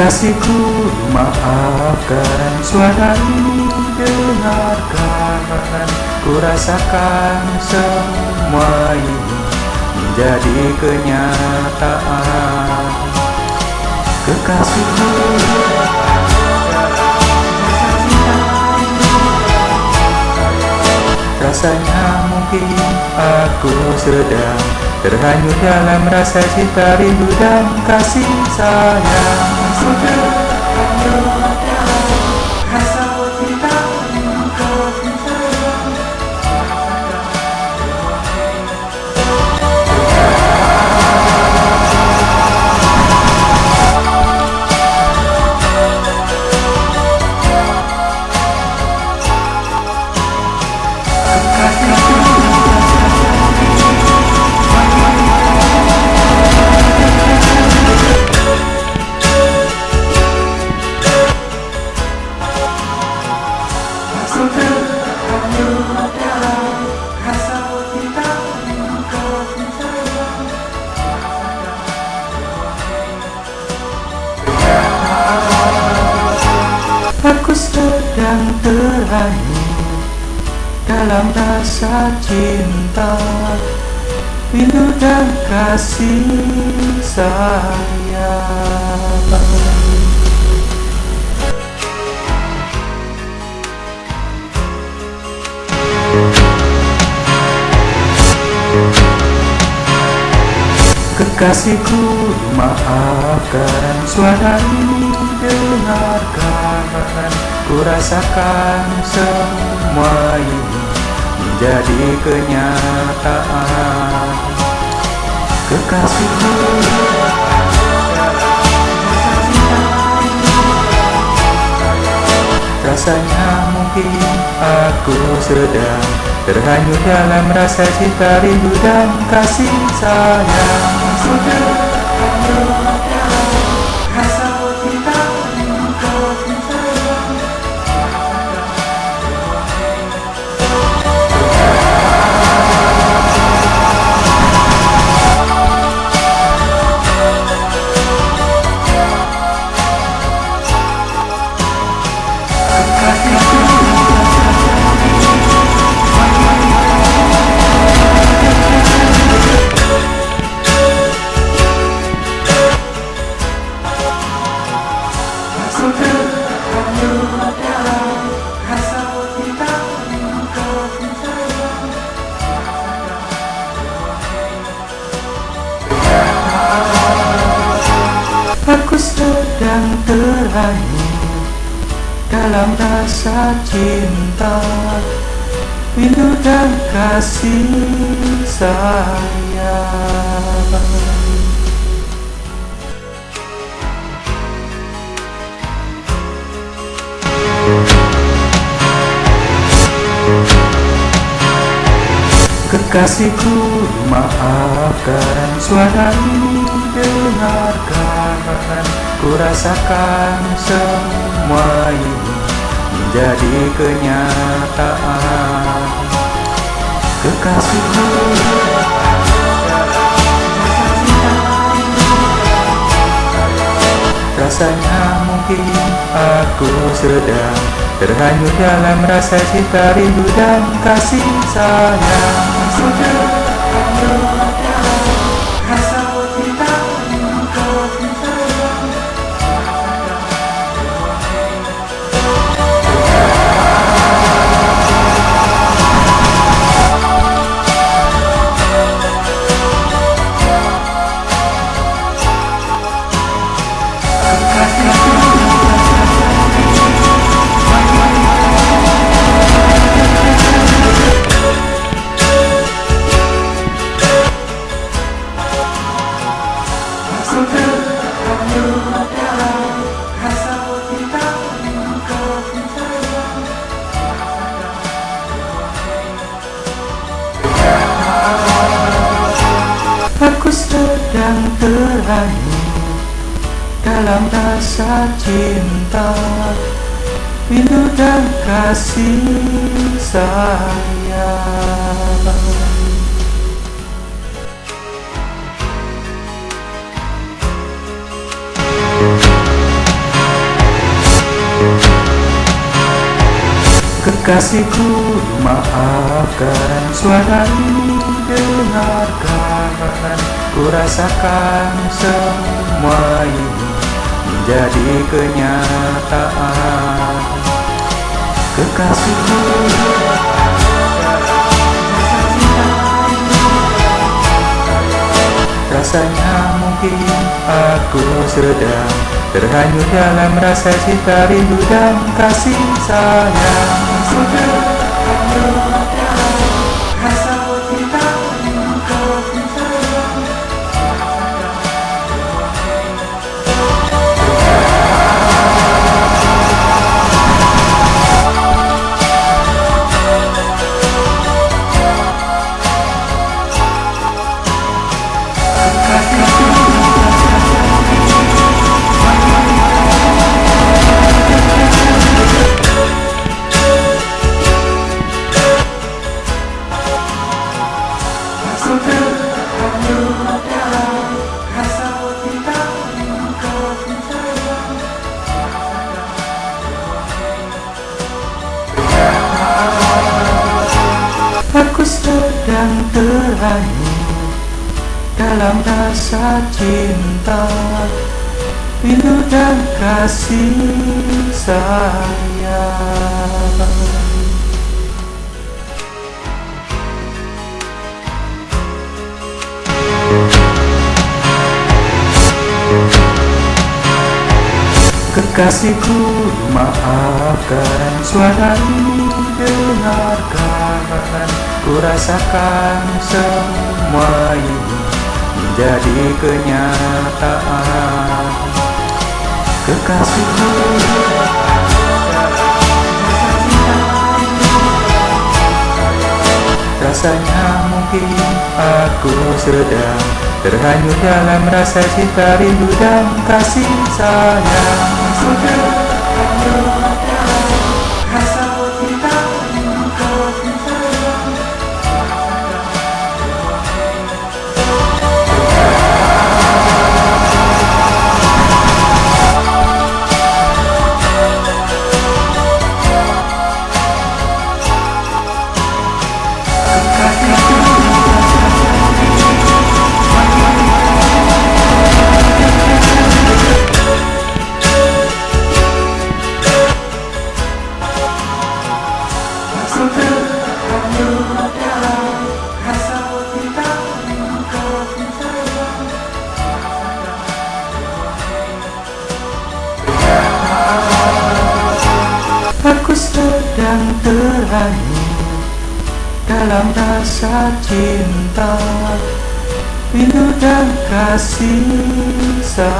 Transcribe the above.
Kekasihku maafkan. Suara ini dengarkan. Ku rasakan semua ini menjadi kenyataan. Kekasihku Rasanya mungkin aku sedang Terhanyut dalam rasa cinta rindu dan kasih sayang Sudah rasa terhanyut dalam rasa cinta Rindu dan kasih sayang. Kekasihku maafkan suara ini dengarkan Ku rasakan semua ini menjadi kenyataan. Kekasihku Rasanya mungkin aku sedang Terhanyut dalam rasa cinta rindu dan kasih sayang. Sudah sedang terhanyut dalam rasa cinta. Rindu dan kasih sayang. Kekasihku maafkan suara ini dengarkan Ku rasakan semua ini menjadi kenyataan. Kekasihku Rasanya mungkin aku sedang Terhanyut dalam rasa cinta rindu dan kasih sayang. Sudah hanyut yang terakhir dalam rasa cinta. Rindu dan kasih sayang. Kekasihku maafkan suara ini dengarkan. Ku rasakan semua ini menjadi kenyataan. Kekasihku Rasanya mungkin aku sedang Terhanyut dalam rasa cinta rindu dan kasih sayang. Aku terhanyut dalam rasa cinta Rindu dan kasih sayang. Kekasihku maafkan suara ini dengarkan Ku rasakan semua ini menjadi kenyataan. Kekasihku Rasanya mungkin aku sedang Terhanyut dalam rasa cinta rindu dan kasih sayang. Aku terhanyut dalam rasa cinta Rindu dan kasih sayang